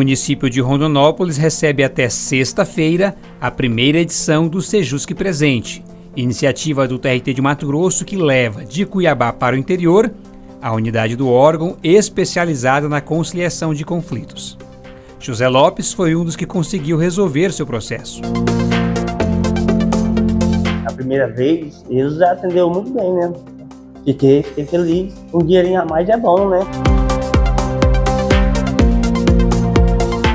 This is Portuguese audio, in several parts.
município de Rondonópolis recebe até sexta-feira a primeira edição do Sejusc Presente, iniciativa do TRT de Mato Grosso que leva de Cuiabá para o interior a unidade do órgão especializada na conciliação de conflitos. José Lopes foi um dos que conseguiu resolver seu processo. A primeira vez, eles atendeu muito bem, né? Fiquei, fiquei feliz. Um dinheirinho a mais é bom, né?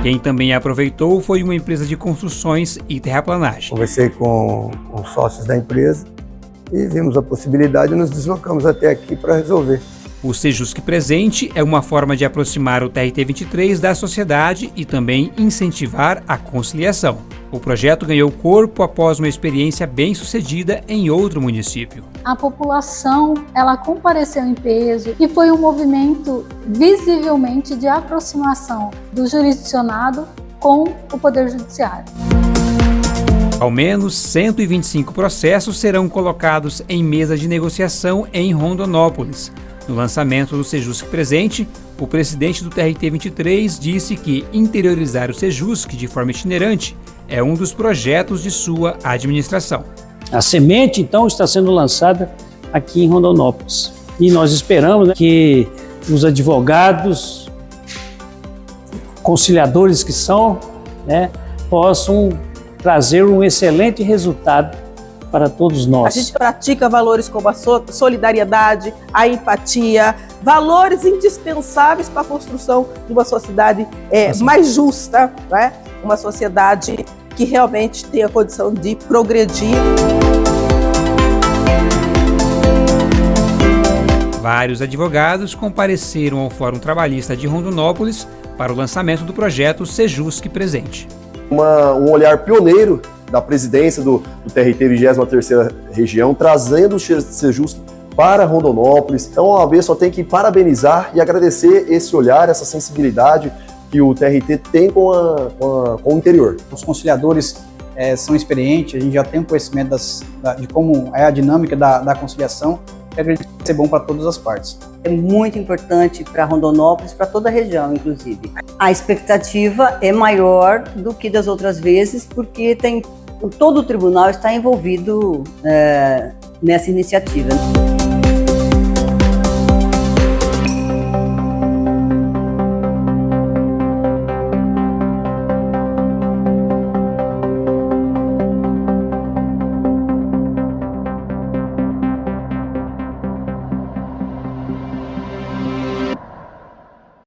Quem também aproveitou foi uma empresa de construções e terraplanagem. Conversei com, com sócios da empresa e vimos a possibilidade e nos deslocamos até aqui para resolver. O Sejusc Presente é uma forma de aproximar o TRT-23 da sociedade e também incentivar a conciliação. O projeto ganhou corpo após uma experiência bem-sucedida em outro município. A população, ela compareceu em peso e foi um movimento visivelmente de aproximação do jurisdicionado com o Poder Judiciário. Ao menos 125 processos serão colocados em mesa de negociação em Rondonópolis. No lançamento do Sejusc Presente, o presidente do TRT-23 disse que interiorizar o Sejusc de forma itinerante é um dos projetos de sua administração. A semente, então, está sendo lançada aqui em Rondonópolis. E nós esperamos né, que os advogados, conciliadores que são, né, possam trazer um excelente resultado para todos nós. A gente pratica valores como a solidariedade, a empatia, valores indispensáveis para a construção de uma sociedade é, mais justa, né? uma sociedade que realmente tenha condição de progredir. Vários advogados compareceram ao Fórum Trabalhista de Rondonópolis para o lançamento do projeto Sejusc Presente. Uma, um olhar pioneiro da presidência do, do TRT 23ª Região, trazendo o Sejusc para Rondonópolis. Então a OAB só tem que parabenizar e agradecer esse olhar, essa sensibilidade que o TRT tem com, a, com, a, com o interior. Os conciliadores é, são experientes, a gente já tem um conhecimento das, da, de como é a dinâmica da, da conciliação, que acredito que ser bom para todas as partes. É muito importante para Rondonópolis, para toda a região, inclusive. A expectativa é maior do que das outras vezes, porque tem todo o tribunal está envolvido é, nessa iniciativa.